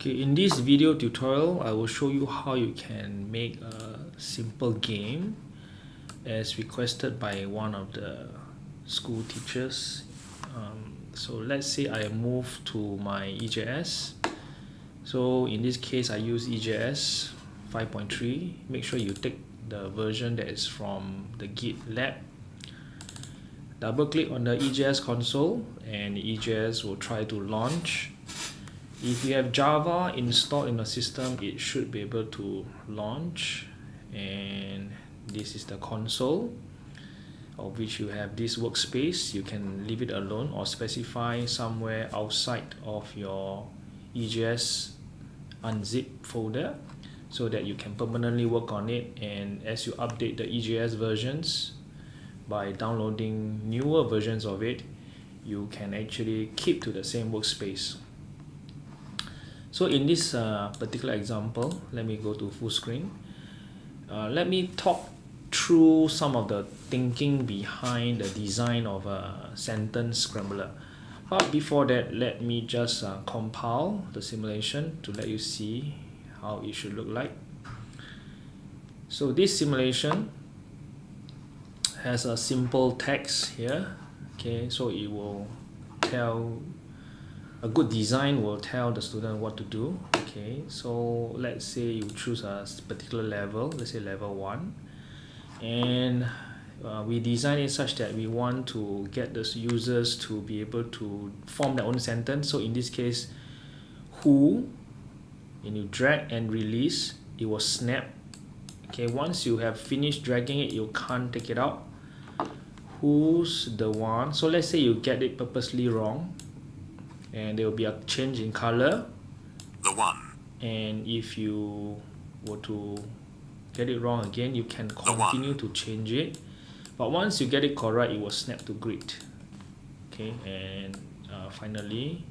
Okay, in this video tutorial, I will show you how you can make a simple game as requested by one of the school teachers. Um, so let's say I move to my EJS. So in this case, I use EJS 5.3. Make sure you take the version that is from the GitLab. Double click on the EJS console and EJS will try to launch if you have Java installed in the system it should be able to launch. And this is the console of which you have this workspace. You can leave it alone or specify somewhere outside of your EJS unzip folder so that you can permanently work on it. And as you update the EJS versions by downloading newer versions of it you can actually keep to the same workspace so in this uh, particular example, let me go to full screen. Uh, let me talk through some of the thinking behind the design of a sentence scrambler. But before that, let me just uh, compile the simulation to let you see how it should look like. So this simulation has a simple text here. Okay, so it will tell a good design will tell the student what to do. Okay so let's say you choose a particular level let's say level 1 and uh, we design it such that we want to get the users to be able to form their own sentence. So in this case who and you drag and release it will snap. Okay once you have finished dragging it you can't take it out. Who's the one? So let's say you get it purposely wrong and there will be a change in color. The one. And if you were to get it wrong again you can continue to change it. But once you get it correct it will snap to grid. Okay and uh, finally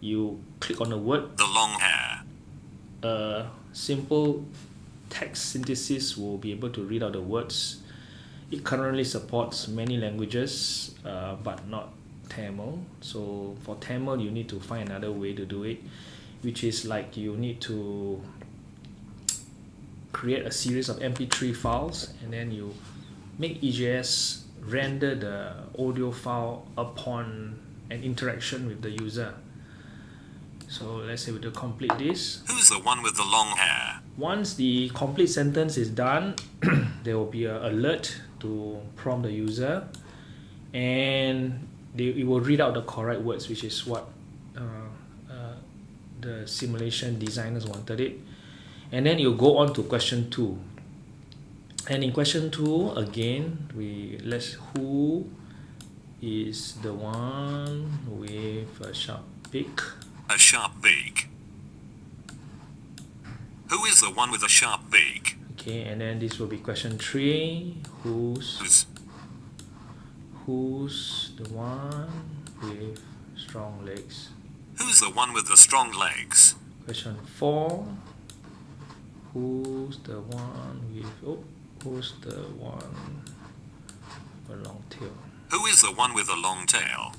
you click on the word. The long hair. A simple text synthesis will be able to read out the words. It currently supports many languages uh, but not Tamil. So for Tamil you need to find another way to do it which is like you need to create a series of mp3 files and then you make EJS render the audio file upon an interaction with the user. So let's say we do complete this. Who's the one with the long hair? Once the complete sentence is done there will be an alert to prompt the user. And they, it will read out the correct words which is what uh, uh, the simulation designers wanted it. And then you go on to question 2 and in question 2 again we let's who is the one with a sharp beak a sharp beak who is the one with a sharp beak okay and then this will be question 3 who's, who's Who's the one with strong legs? Who's the one with the strong legs? Question 4. Who's the one with... Oh, who's the one with a long tail? Who is the one with a long tail?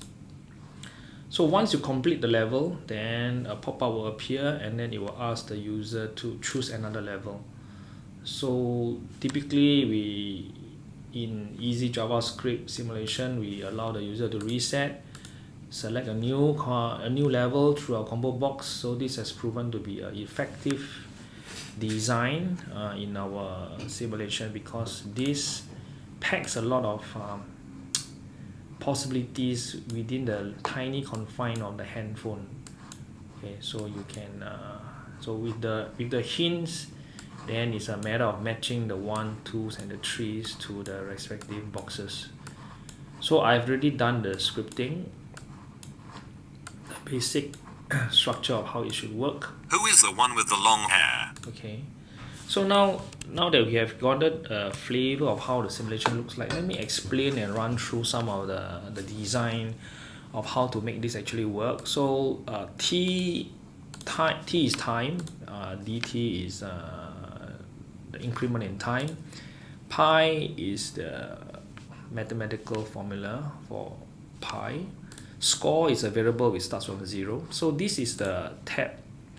So once you complete the level, then a pop-up will appear and then it will ask the user to choose another level. So typically we in easy JavaScript simulation, we allow the user to reset, select a new a new level through our combo box. So this has proven to be an effective design uh, in our simulation because this packs a lot of um, possibilities within the tiny confine of the handphone. Okay, so you can uh, so with the with the hints then it's a matter of matching the one twos and the threes to the respective boxes. So I've already done the scripting the basic structure of how it should work. Who is the one with the long hair? Okay. So now now that we have gotten a flavor of how the simulation looks like let me explain and run through some of the the design of how to make this actually work. So uh, T time T is time uh, DT is uh, the increment in time. Pi is the mathematical formula for pi. Score is a variable which starts from zero. So this is the tab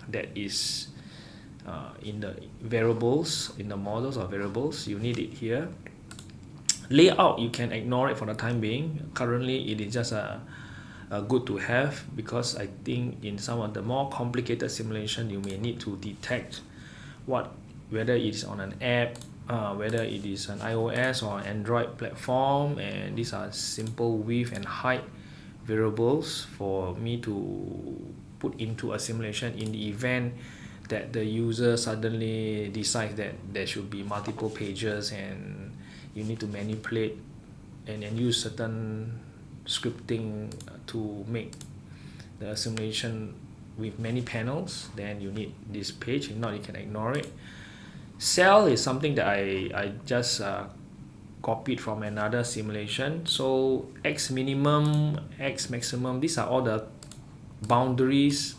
that is uh, in the variables in the models or variables. You need it here. Layout you can ignore it for the time being. Currently it is just a, a good to have because I think in some of the more complicated simulation you may need to detect what whether it is on an app uh, whether it is an iOS or Android platform and these are simple width and height variables for me to put into a simulation in the event that the user suddenly decides that there should be multiple pages and you need to manipulate and, and use certain scripting to make the simulation with many panels then you need this page. If not you can ignore it cell is something that I, I just uh, copied from another simulation. So x minimum x maximum these are all the boundaries.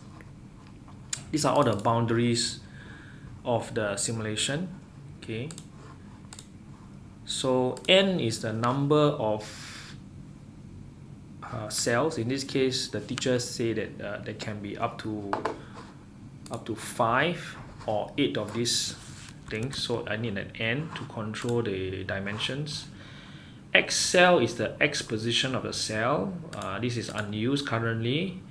These are all the boundaries of the simulation. Okay. So n is the number of uh, cells. In this case the teachers say that uh, there can be up to up to five or eight of these so I need an n to control the dimensions. X cell is the x position of the cell. Uh, this is unused currently.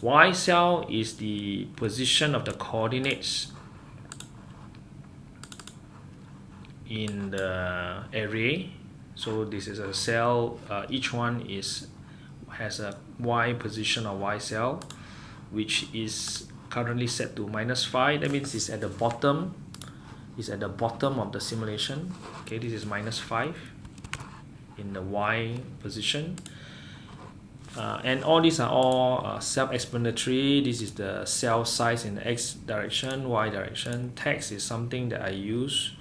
Y cell is the position of the coordinates in the array. So this is a cell uh, each one is has a y position of y cell which is currently set to minus 5 that means it's at the bottom is at the bottom of the simulation. Okay this is minus 5 in the y position. Uh, and all these are all uh, self-explanatory. This is the cell size in the x direction y direction. Text is something that I use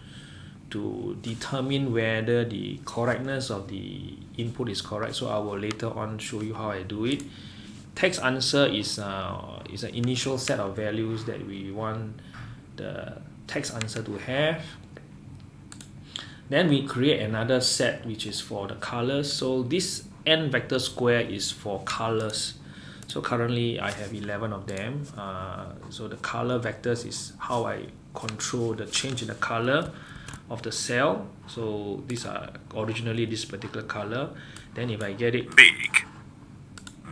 to determine whether the correctness of the input is correct. So I will later on show you how I do it. Text answer is uh, is an initial set of values that we want the text answer to have. Then we create another set which is for the colors. So this n vector square is for colors. So currently I have 11 of them. Uh, so the color vectors is how I control the change in the color of the cell. So these are originally this particular color. Then if I get it big.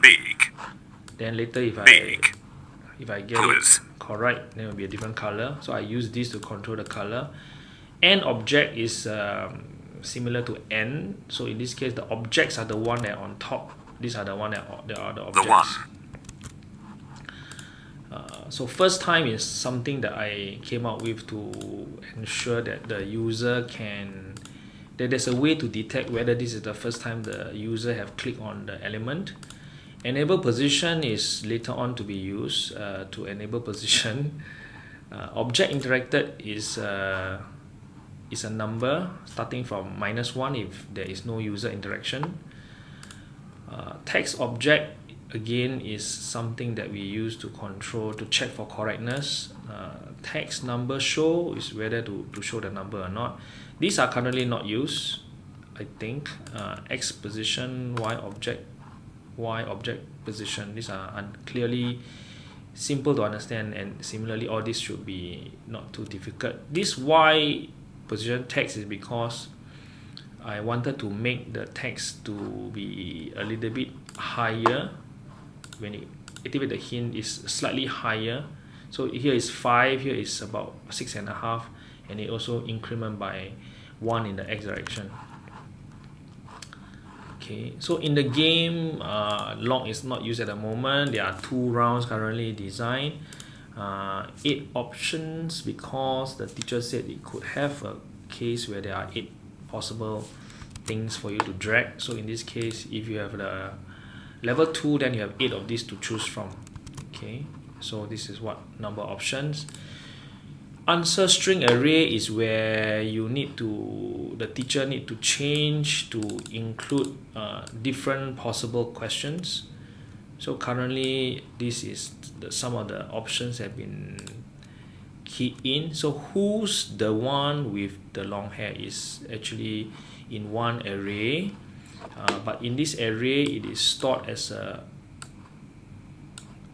Big. Then later if I big if I get it correct then it will be a different color so I use this to control the color n object is um, similar to n. So in this case the objects are the one that are on top. These are the one that are, the objects. the one. Uh, so first time is something that I came up with to ensure that the user can that there's a way to detect whether this is the first time the user have clicked on the element enable position is later on to be used uh, to enable position. Uh, object interacted is uh, is a number starting from minus 1 if there is no user interaction. Uh, text object again is something that we use to control to check for correctness. Uh, text number show is whether to, to show the number or not. These are currently not used I think. Uh, X position Y object Y object position these are unclearly simple to understand and similarly all this should be not too difficult. This Y position text is because I wanted to make the text to be a little bit higher. When you activate the hint is slightly higher. So here is 5 here is about six and a half and it also increment by 1 in the x direction okay so in the game uh, log is not used at the moment. There are two rounds currently designed. Uh, eight options because the teacher said it could have a case where there are eight possible things for you to drag. So in this case if you have the level 2 then you have 8 of these to choose from. Okay so this is what number options answer string array is where you need to the teacher need to change to include uh, different possible questions. So currently this is the, some of the options have been keyed in. So who's the one with the long hair is actually in one array. Uh, but in this array it is stored as a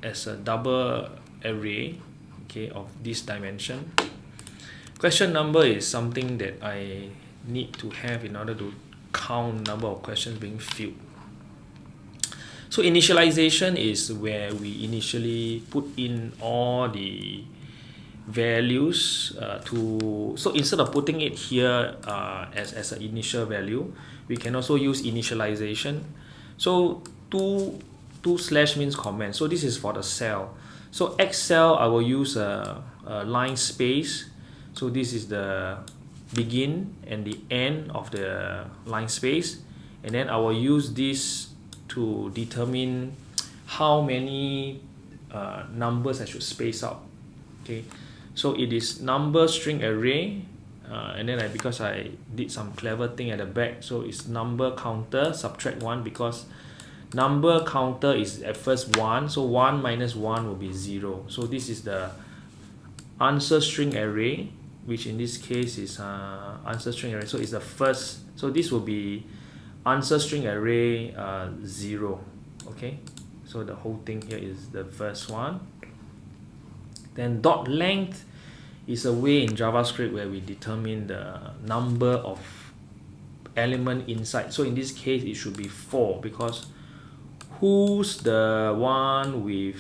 as a double array okay of this dimension. Question number is something that I need to have in order to count number of questions being filled. So initialization is where we initially put in all the values uh, to so instead of putting it here uh, as, as an initial value we can also use initialization. So two two slash means comment. So this is for the cell so X cell, I will use a, a linspace. So this is the begin and the end of the linspace. And then I will use this to determine how many uh, numbers I should space out. Okay. So it is number string array uh, and then I because I did some clever thing at the back so it's number counter subtract 1 because number counter is at first 1 so 1 minus 1 will be 0 so this is the answer string array which in this case is uh, answer string array. So it's the first so this will be answer string array uh, 0 okay? So the whole thing here is the first one. Then dot length is a way in JavaScript where we determine the number of element inside. So in this case, it should be 4 because who's the one with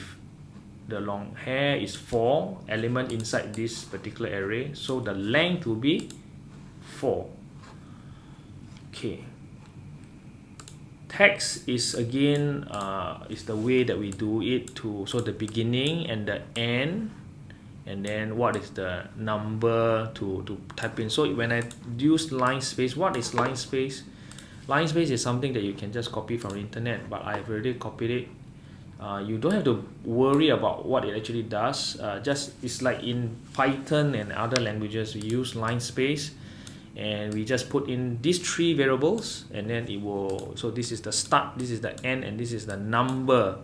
the long hair is 4 element inside this particular array. So the length will be 4. Okay. Text is again uh, is the way that we do it to so the beginning and the end and then what is the number to, to type in so when I use linspace what is linspace linspace is something that you can just copy from the internet but I've already copied it. Uh, you don't have to worry about what it actually does. Uh, just it's like in Python and other languages we use linspace and we just put in these three variables and then it will so this is the start this is the end and this is the number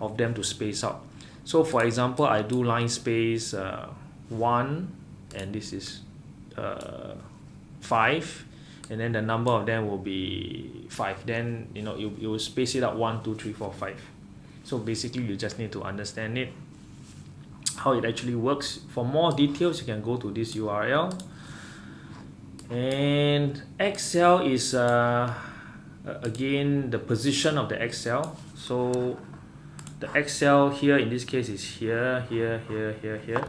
of them to space out. So for example I do linspace uh, 1 and this is uh, 5 and then the number of them will be 5 then you know you, you will space it out 1 2 3 4 5 so basically you just need to understand it how it actually works. For more details you can go to this URL and X cell is uh, again the position of the X cell so the X cell here in this case is here here here here here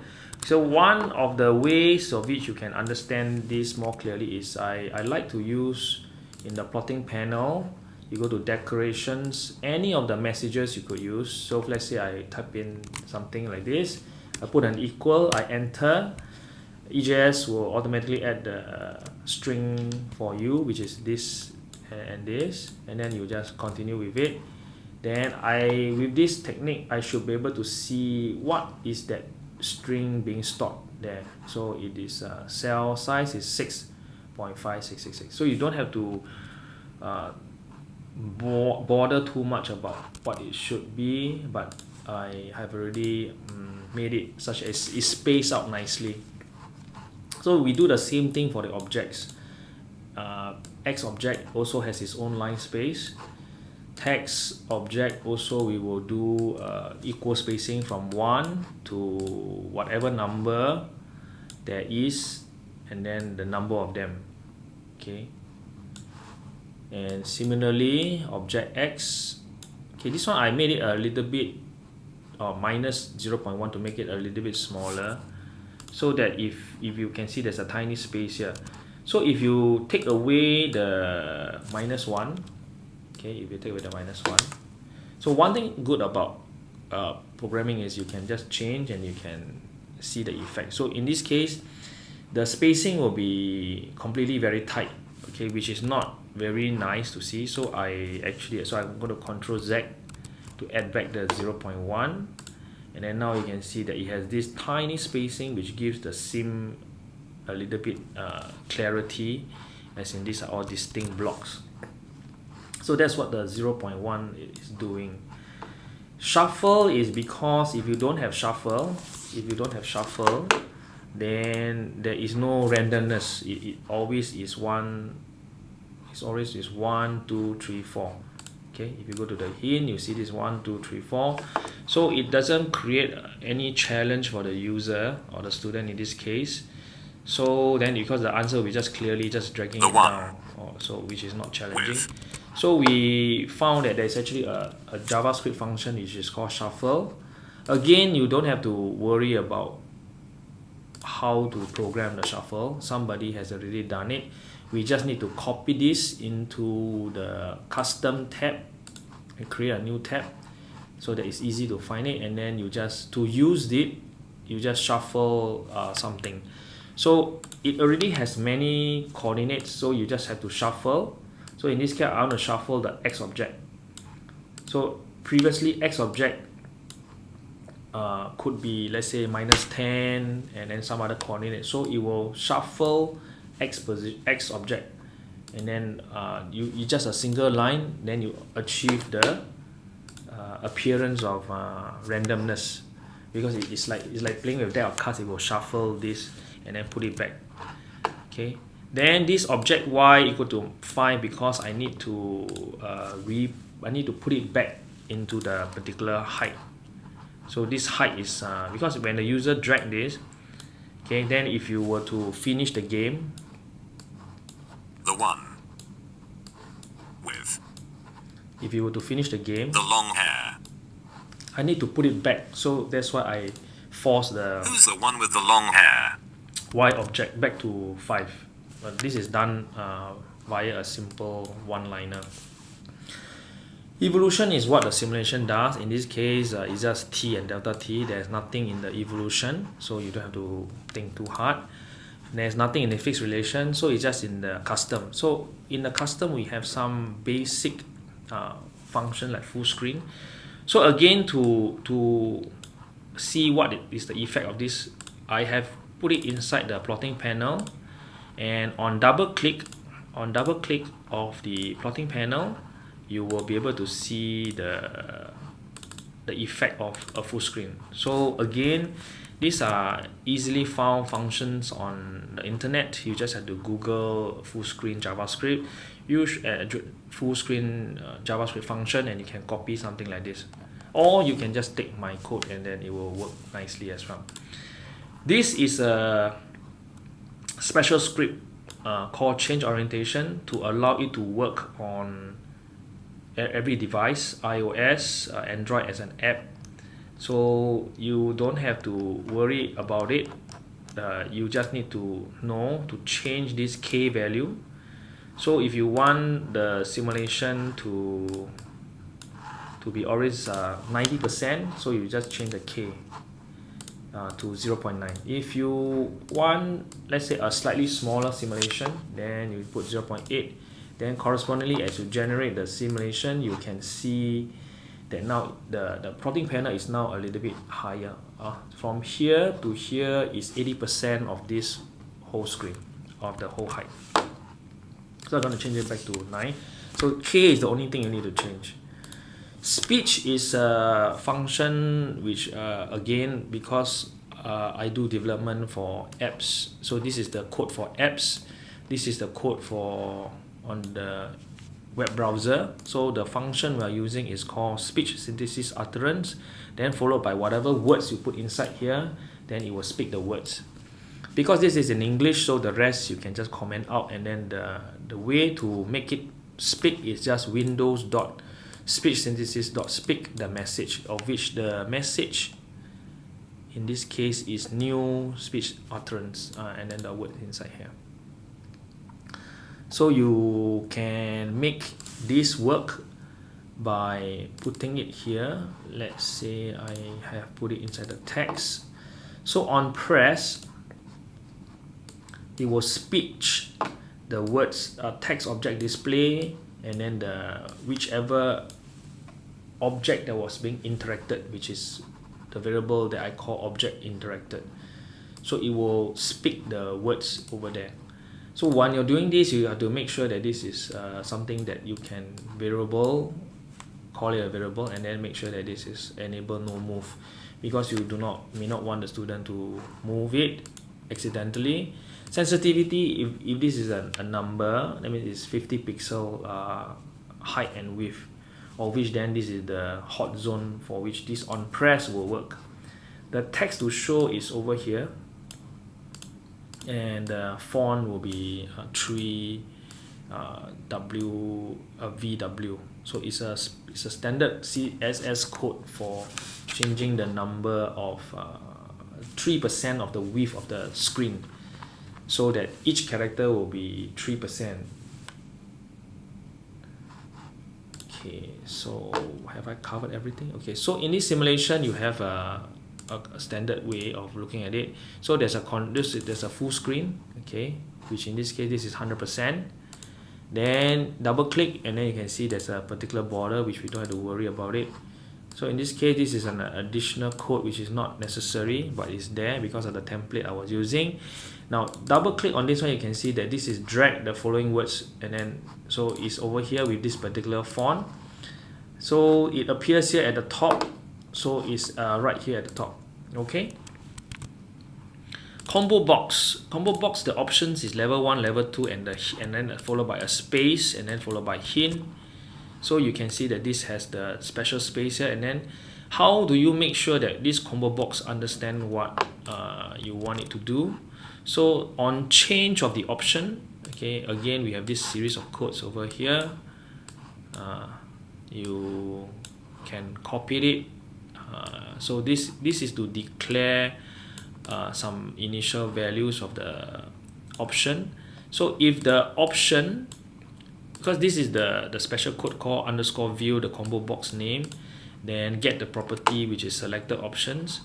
so one of the ways of which you can understand this more clearly is I, I like to use in the plotting panel you go to decorations any of the messages you could use. So let's say I type in something like this I put an equal I enter EJS will automatically add the uh, string for you which is this and this and then you just continue with it. Then I with this technique I should be able to see what is that string being stored there. So it is uh, cell size is 6.5666 so you don't have to uh, bo bother too much about what it should be but I have already um, made it such as it spaced out nicely. So we do the same thing for the objects. Uh, X object also has its own linspace text object also we will do uh, equal spacing from 1 to whatever number there is and then the number of them okay? And similarly object x okay this one I made it a little bit or uh, minus 0.1 to make it a little bit smaller so that if if you can see there's a tiny space here. So if you take away the minus 1 okay if you take away the minus 1 so one thing good about uh, programming is you can just change and you can see the effect. So in this case the spacing will be completely very tight okay which is not very nice to see. So I actually so I'm going to control Z to add back the 0.1 and then now you can see that it has this tiny spacing which gives the sim a little bit uh, clarity as in these are all distinct blocks so that's what the 0.1 is doing. Shuffle is because if you don't have shuffle if you don't have shuffle then there is no randomness. It, it always is one it's always is one two three four. Okay if you go to the hint you see this one two three four. So it doesn't create any challenge for the user or the student in this case. So then because the answer we just clearly just dragging The it one. down or so which is not challenging. With. So we found that there's actually a, a javascript function which is called shuffle. Again you don't have to worry about how to program the shuffle. Somebody has already done it. We just need to copy this into the custom tab and create a new tab so that it's easy to find it. And then you just to use it you just shuffle uh, something. So it already has many coordinates so you just have to shuffle so in this case I want to shuffle the x object. So previously x object uh, could be let's say minus 10 and then some other coordinate. So it will shuffle x position x object. And then uh, you, you just a single line then you achieve the uh, appearance of uh, randomness. Because it's like it's like playing with deck of cards it will shuffle this and then put it back. Okay then this object y equal to 5 because I need to uh, re I need to put it back into the particular height so this height is uh, because when the user drag this okay then if you were to finish the game The one. With. if you were to finish the game The long hair. I need to put it back so that's why I force the Who's the one with the long hair? y object back to 5 but this is done uh, via a simple one-liner. Evolution is what the simulation does. In this case uh, it's just t and delta t. There's nothing in the evolution so you don't have to think too hard. There's nothing in the fixed relation so it's just in the custom. So in the custom we have some basic uh, function like full screen. So again to to see what is the effect of this I have put it inside the plotting panel and on double click on double click of the plotting panel you will be able to see the the effect of a full screen. So again these are easily found functions on the internet. You just have to google full screen javascript. Use a full screen uh, javascript function and you can copy something like this. Or you can just take my code and then it will work nicely as well. This is a special script uh, called change orientation to allow it to work on every device iOS uh, Android as an app. So you don't have to worry about it. Uh, you just need to know to change this k value. So if you want the simulation to to be always uh, 90% so you just change the k uh, to 0.9 if you want let's say a slightly smaller simulation then you put 0.8 then correspondingly as you generate the simulation you can see that now the the plotting panel is now a little bit higher. Uh, from here to here is 80% of this whole screen of the whole height. So I'm going to change it back to 9 so k is the only thing you need to change speech is a function which uh, again because uh, I do development for apps. So this is the code for apps. This is the code for on the web browser. So the function we are using is called speech synthesis utterance. Then followed by whatever words you put inside here then it will speak the words. Because this is in English so the rest you can just comment out. And then the the way to make it speak is just windows dot speech synthesis dot speak the message of which the message in this case is new speech utterance uh, and then the word inside here. So you can make this work by putting it here. Let's say I have put it inside the text. So on press it will speech the words uh, text object display and then the whichever object that was being interacted which is the variable that I call object interacted. So it will speak the words over there. So when you're doing this you have to make sure that this is uh, something that you can variable call it a variable and then make sure that this is enable no move. Because you do not may not want the student to move it accidentally. Sensitivity if, if this is a, a number that means it's 50 pixel uh, height and width of which then this is the hot zone for which this on press will work. The text to show is over here. And the font will be uh, 3 uh, W uh, VW so it's a it's a standard CSS code for changing the number of uh, 3% of the width of the screen. So that each character will be 3% okay so have I covered everything? Okay so in this simulation you have a, a, standard way of looking at it. So there's a con this there's a full screen okay which in this case this is 100% then double click and then you can see there's a particular border which we don't have to worry about it. So in this case this is an additional code which is not necessary but it's there because of the template I was using now double click on this one you can see that this is drag the following words and then so it's over here with this particular font. So it appears here at the top so it's uh, right here at the top okay? Combo box. Combo box the options is level 1 level 2 and the and then followed by a space and then followed by hint. So you can see that this has the special space here and then how do you make sure that this combo box understand what uh, you want it to do so on change of the option okay again we have this series of codes over here. Uh, you can copy it. Uh, so this this is to declare uh, some initial values of the option. So if the option because this is the the special code called underscore view the combo box name then get the property which is selected options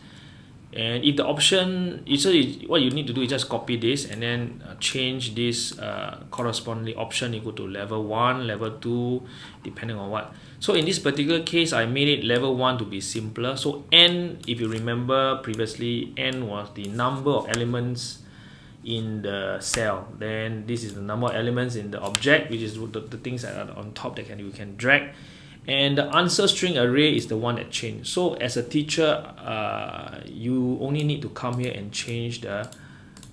and if the option so what you need to do is just copy this and then uh, change this uh, corresponding option. Equal to level 1 level 2 depending on what. So in this particular case I made it level 1 to be simpler. So n if you remember previously n was the number of elements in the cell. Then this is the number of elements in the object which is the, the things that are on top that can you can drag and the answer string array is the one that changed so as a teacher uh, you only need to come here and change the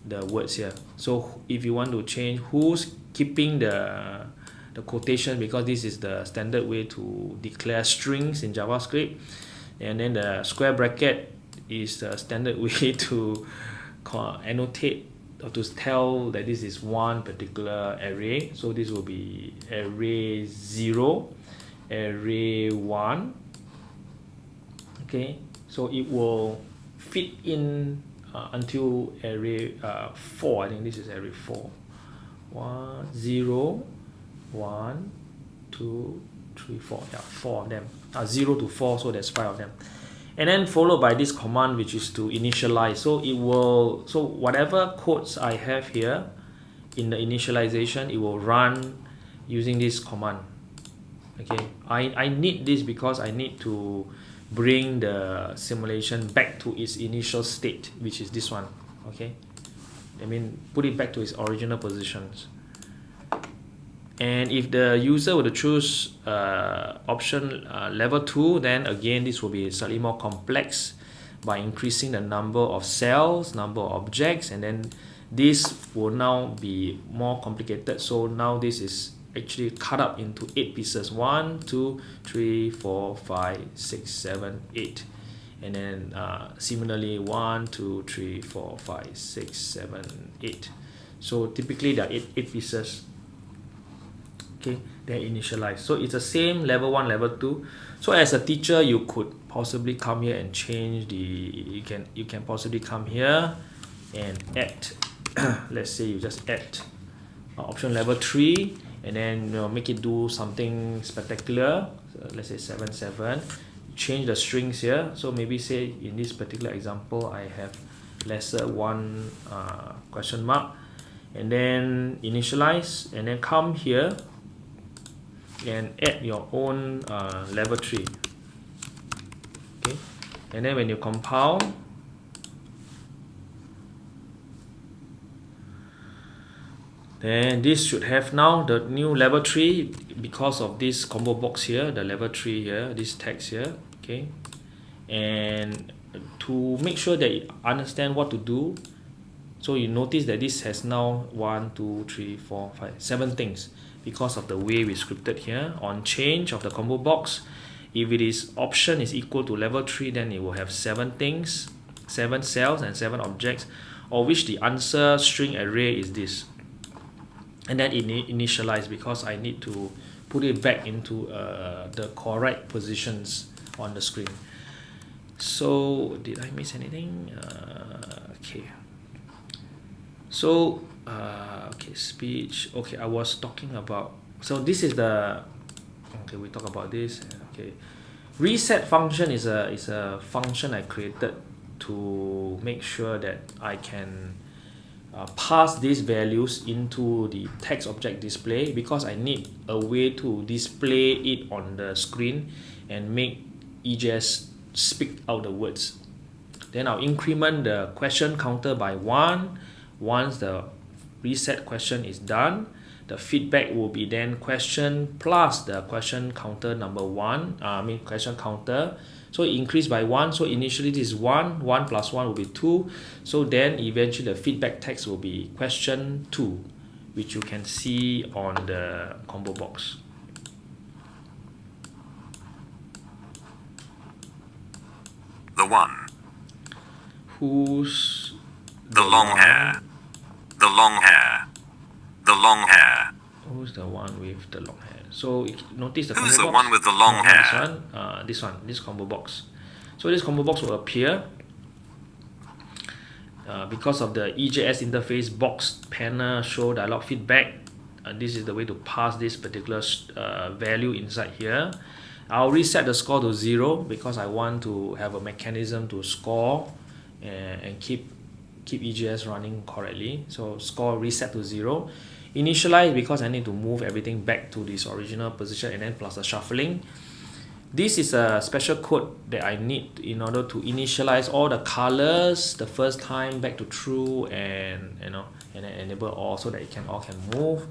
the words here. So if you want to change who's keeping the the quotation because this is the standard way to declare strings in JavaScript and then the square bracket is the standard way to annotate or to tell that this is one particular array. So this will be array 0 array 1 okay so it will fit in uh, until array uh, 4 I think this is array 4 1 0 1 2 3 4 yeah 4 of them. Uh, 0 to 4 so there's 5 of them. And then followed by this command which is to initialize. So it will so whatever codes I have here in the initialization it will run using this command okay. I, I need this because I need to bring the simulation back to its initial state which is this one. Okay. I mean put it back to its original positions. And if the user were to choose uh, option uh, level 2 then again this will be slightly more complex by increasing the number of cells number of objects and then this will now be more complicated. So now this is actually cut up into eight pieces. One two three four five six seven eight. And then uh, similarly one two three four five six seven eight. So typically there are eight, eight pieces. Okay they're initialized so it's the same level 1 level 2 so as a teacher you could possibly come here and change the you can you can possibly come here and add. Let's say you just add uh, option level 3 and then you know, make it do something spectacular. Let's say 7 7 change the strings here. So maybe say in this particular example I have lesser one uh, question mark. And then initialize and then come here and add your own uh, level 3 okay? And then when you compile then this should have now the new level 3 because of this combo box here the level 3 here this text here okay? And to make sure that you understand what to do so you notice that this has now one two three four five seven things because of the way we scripted here on change of the combo box. If it is option is equal to level 3 then it will have seven things seven cells and seven objects of which the answer string array is this and then it initialize because I need to put it back into uh, the correct positions on the screen. So did I miss anything? Uh, okay. So uh, okay speech. Okay I was talking about so this is the okay we talk about this. Okay. Reset function is a is a function I created to make sure that I can uh, pass these values into the text object display because I need a way to display it on the screen and make EJS speak out the words. Then I'll increment the question counter by 1 once the reset question is done the feedback will be then question plus the question counter number 1 uh, I mean question counter so increase by 1 so initially this is 1 1 plus 1 will be 2 so then eventually the feedback text will be question 2 which you can see on the combo box The one. Who's the, the long hair? The long hair. The long hair. Who's the one with the long hair? So notice the Who's the box? one with the long no, hair? This one, uh, this one, this combo box. So this combo box will appear uh, because of the EJS interface box panel show dialog feedback. Uh, this is the way to pass this particular uh, value inside here. I'll reset the score to zero because I want to have a mechanism to score and, and keep keep EJS running correctly. So score reset to zero. Initialize because I need to move everything back to this original position and then plus the shuffling. This is a special code that I need in order to initialize all the colors the first time back to true and you know and then enable all so that it can all can move.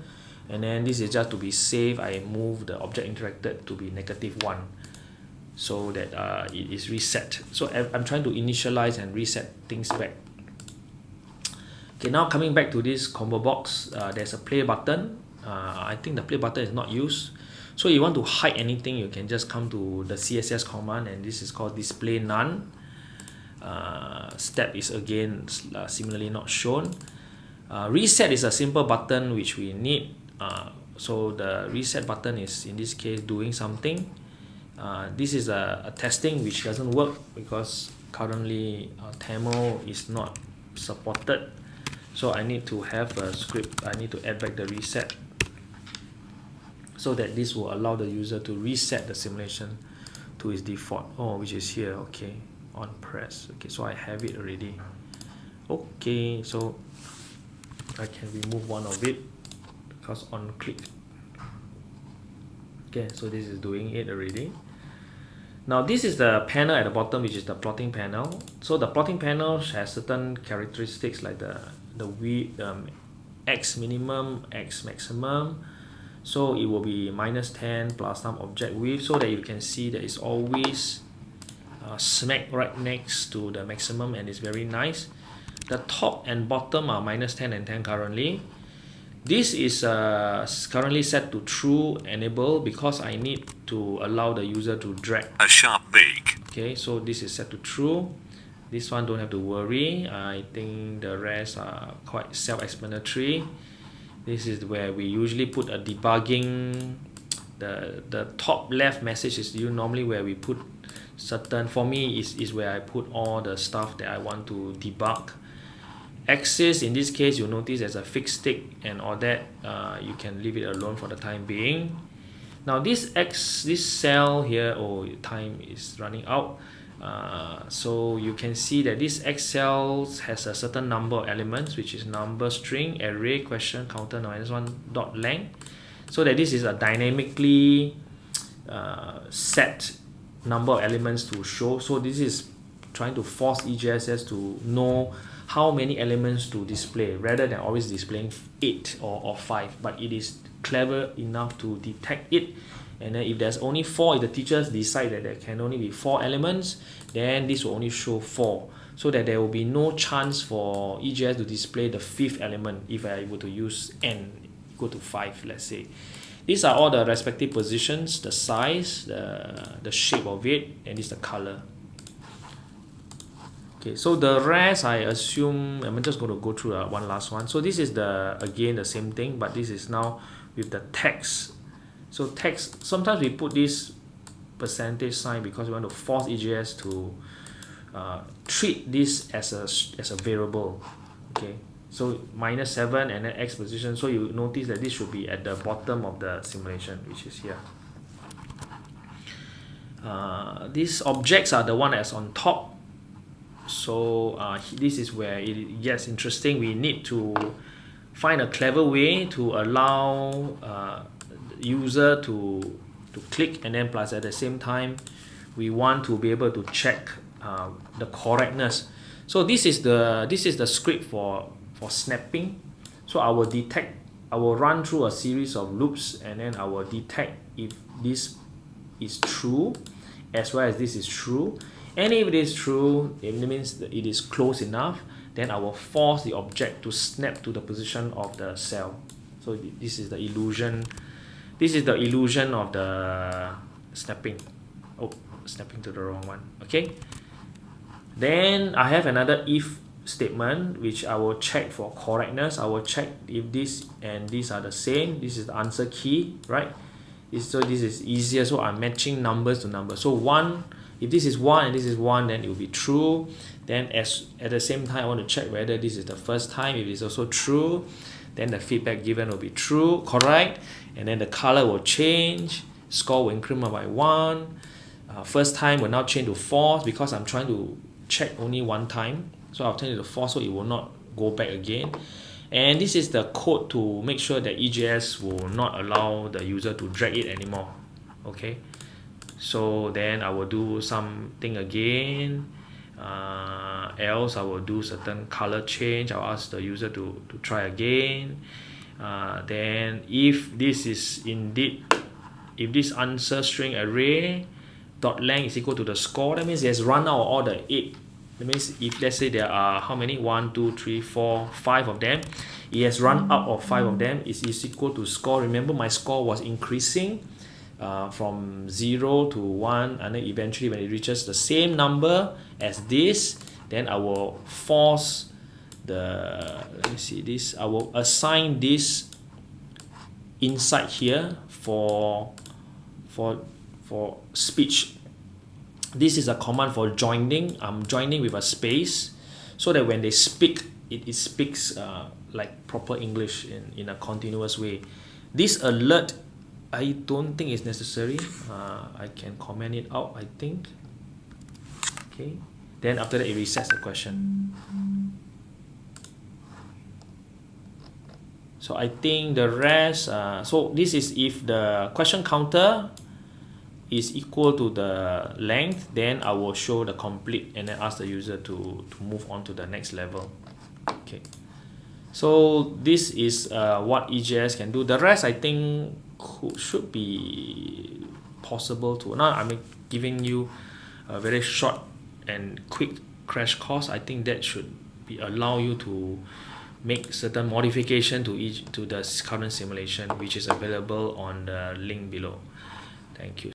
And then this is just to be safe I move the object interacted to be negative 1 so that uh, it is reset. So I'm trying to initialize and reset things back okay now coming back to this combo box uh, there's a play button. Uh, I think the play button is not used. So you want to hide anything you can just come to the CSS command and this is called display none. Uh, step is again uh, similarly not shown. Uh, reset is a simple button which we need. Uh, so the reset button is in this case doing something. Uh, this is a, a testing which doesn't work because currently uh, Tamil is not supported so I need to have a script I need to add back the reset so that this will allow the user to reset the simulation to its default. Oh which is here. Okay on press. Okay so I have it already. Okay so I can remove one of it. Because on click. Okay so this is doing it already. Now this is the panel at the bottom which is the plotting panel. So the plotting panel has certain characteristics like the the width um, x minimum x maximum. So it will be minus 10 plus some object width so that you can see that it's always uh, smack right next to the maximum and it's very nice. The top and bottom are minus 10 and 10 currently. This is uh, currently set to true enable because I need to allow the user to drag. A sharp beak okay so this is set to true this one don't have to worry. I think the rest are quite self-explanatory. This is where we usually put a debugging the the top left message is you normally where we put certain for me is, is where I put all the stuff that I want to debug. Axis in this case you'll notice there's a fixed tick and all that. Uh, you can leave it alone for the time being. Now this x this cell here oh time is running out uh, so you can see that this X cell has a certain number of elements which is number string array question counter minus one dot length. So that this is a dynamically uh, set number of elements to show. So this is trying to force EJSS to know how many elements to display rather than always displaying 8 or, or 5 but it is clever enough to detect it and then if there's only 4 if the teachers decide that there can only be 4 elements then this will only show 4 so that there will be no chance for EJS to display the fifth element if I were to use n equal to 5 let's say. These are all the respective positions the size the the shape of it and this the color. Okay so the rest I assume I'm just going to go through uh, one last one. So this is the again the same thing but this is now with the text so text sometimes we put this percentage sign because we want to force EJS to uh, treat this as a as a variable okay? So minus 7 and then x position. So you notice that this should be at the bottom of the simulation which is here. Uh, these objects are the one that's on top. So uh, this is where it gets interesting. We need to find a clever way to allow uh, user to to click and then plus at the same time we want to be able to check uh, the correctness. So this is the this is the script for for snapping. So I will detect I will run through a series of loops and then I will detect if this is true as well as this is true. And if it is true it means that it is close enough then I will force the object to snap to the position of the cell. So this is the illusion this is the illusion of the snapping. Oh snapping to the wrong one. Okay. Then I have another if statement which I will check for correctness. I will check if this and these are the same. This is the answer key right? So this is easier. So I'm matching numbers to numbers. So 1 if this is 1 and this is 1 then it will be true. Then as at the same time I want to check whether this is the first time. If it's also true then the feedback given will be true correct and then the color will change score will increment by 1 uh, first time will now change to false because I'm trying to check only one time. So I'll turn it to false so it will not go back again. And this is the code to make sure that EJS will not allow the user to drag it anymore. Okay? So then I will do something again uh, else I will do certain color change. I'll ask the user to, to try again. Uh, then if this is indeed if this answer string array dot length is equal to the score that means it has run out all the 8 that means if let's say there are how many? One two three four five of them it has run out of five of them. Is, is equal to score. Remember my score was increasing uh, from 0 to 1 and then eventually when it reaches the same number as this then I will force the let me see this I will assign this inside here for for for speech. This is a command for joining. I'm joining with a space so that when they speak it, it speaks uh, like proper English in, in a continuous way. This alert I don't think it's necessary. Uh, I can comment it out I think. Okay. Then after that it resets the question. So I think the rest uh, so this is if the question counter is equal to the length then I will show the complete and then ask the user to, to move on to the next level. Okay. So this is uh, what EJS can do. The rest I think could, should be possible to now I'm giving you a very short and quick crash course I think that should be allow you to make certain modification to each to the current simulation which is available on the link below. Thank you